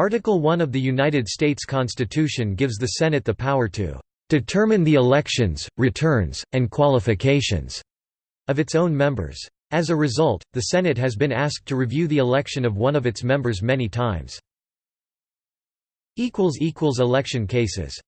Article 1 of the United States Constitution gives the Senate the power to "...determine the elections, returns, and qualifications." of its own members. As a result, the Senate has been asked to review the election of one of its members many times. Election cases